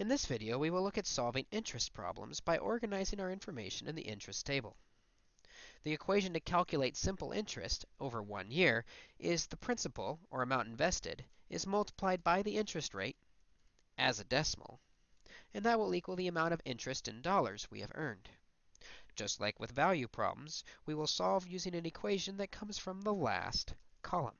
In this video, we will look at solving interest problems by organizing our information in the interest table. The equation to calculate simple interest over one year is the principal, or amount invested, is multiplied by the interest rate as a decimal, and that will equal the amount of interest in dollars we have earned. Just like with value problems, we will solve using an equation that comes from the last column.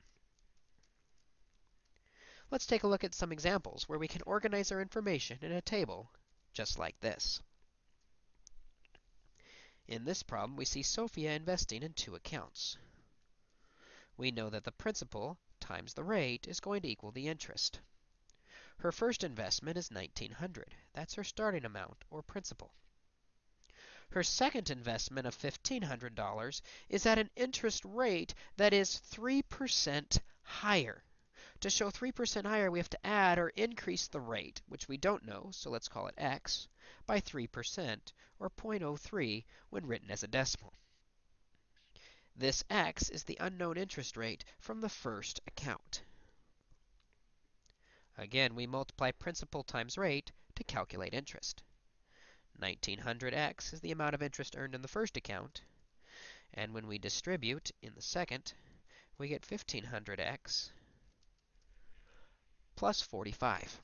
Let's take a look at some examples where we can organize our information in a table just like this. In this problem, we see Sophia investing in two accounts. We know that the principal times the rate is going to equal the interest. Her first investment is 1900. That's her starting amount, or principal. Her second investment of $1,500 is at an interest rate that is 3% higher. To show 3% higher, we have to add or increase the rate, which we don't know, so let's call it x, by 3%, or 0.03 when written as a decimal. This x is the unknown interest rate from the first account. Again, we multiply principal times rate to calculate interest. 1900x is the amount of interest earned in the first account, and when we distribute in the second, we get 1500x plus 45.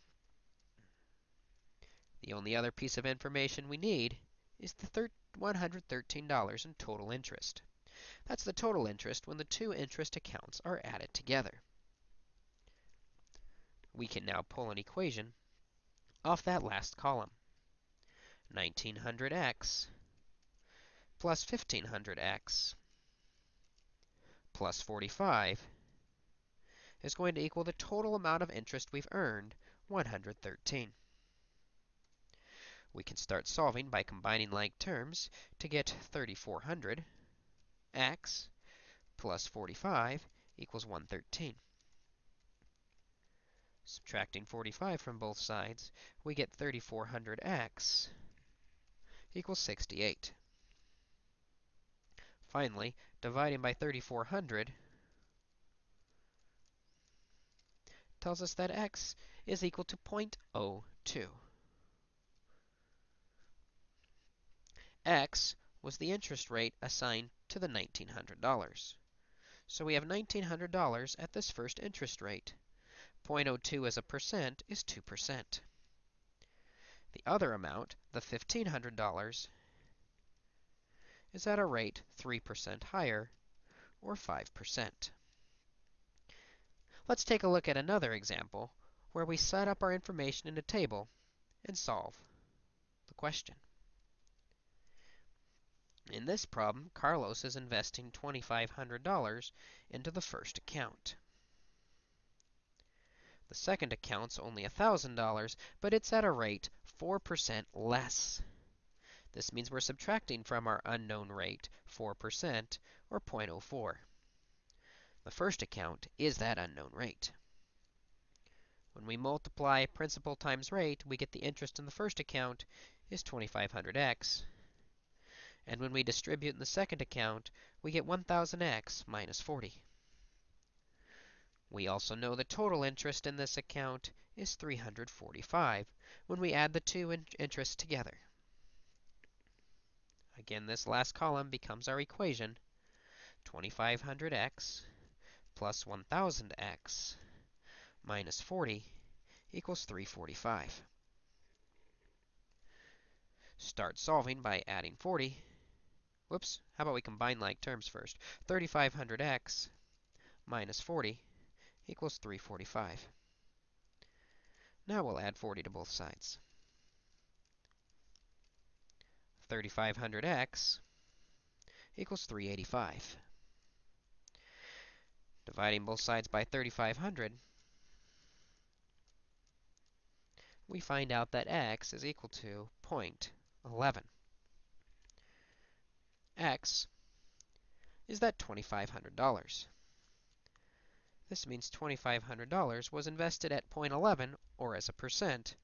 The only other piece of information we need is the $113 in total interest. That's the total interest when the two interest accounts are added together. We can now pull an equation off that last column. 1900x plus 1500x plus 45 is going to equal the total amount of interest we've earned, 113. We can start solving by combining like terms to get 3400 x plus 45 equals 113. Subtracting 45 from both sides, we get 3400x equals 68. Finally, dividing by 3400 tells us that x is equal to 0.02. x was the interest rate assigned to the $1,900. So we have $1,900 at this first interest rate. 0.02 as a percent is 2%. The other amount, the $1,500, is at a rate 3% higher, or 5%. Let's take a look at another example where we set up our information in a table and solve the question. In this problem, Carlos is investing $2,500 into the first account. The second account's only $1,000, but it's at a rate 4% less. This means we're subtracting from our unknown rate 4%, or 0.04. The first account is that unknown rate. When we multiply principal times rate, we get the interest in the first account is 2500x. And when we distribute in the second account, we get 1000x minus 40. We also know the total interest in this account is 345 when we add the two in interests together. Again, this last column becomes our equation, 2500x plus 1000x minus 40 equals 345. Start solving by adding 40. Whoops, how about we combine like terms first? 3500x minus 40 equals 345. Now we'll add 40 to both sides. 3500x equals 385. Dividing both sides by 3,500, we find out that x is equal to 0.11. x is that $2,500. This means $2,500 was invested at 0.11, or as a percent,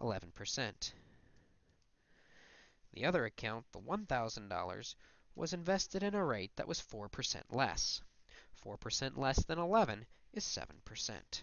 11%. The other account, the $1,000, was invested in a rate that was 4% less. 4% less than 11 is 7%.